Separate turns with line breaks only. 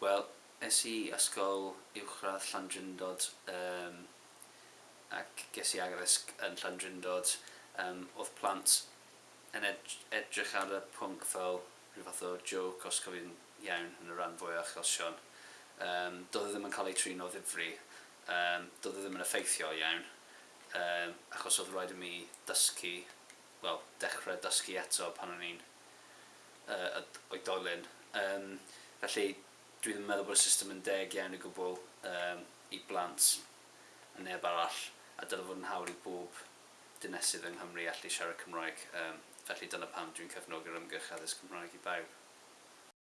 Wel, es i ysgol uwchradd Llandrindod um, ac ges i agresg yn Llandrindod. Um, oedd plant yn ed edrych ar y pwnc fel rhyw fath o joke os cofi'n iawn yn y rhan fwy o achosion. Um, doedd e ddim yn cael ei trin o ddifri, um, doedd e ddim yn effeithio iawn, um, achos oedd rhaid i mi dysgu, wel, dechrau dysgu eto pan o'n i'n uh, oedolyn. Um, felly, dwi ddim yn meddwl bod y system yn deg iawn i gwbl um, i blant a neb arall a dylai fod yn hawdd i bob dynesydd yng Nghymru allu siarad Cymraeg um, felly dyna pam dwi'n cefnogi'r ymgyrch addysg Cymraeg i bawb.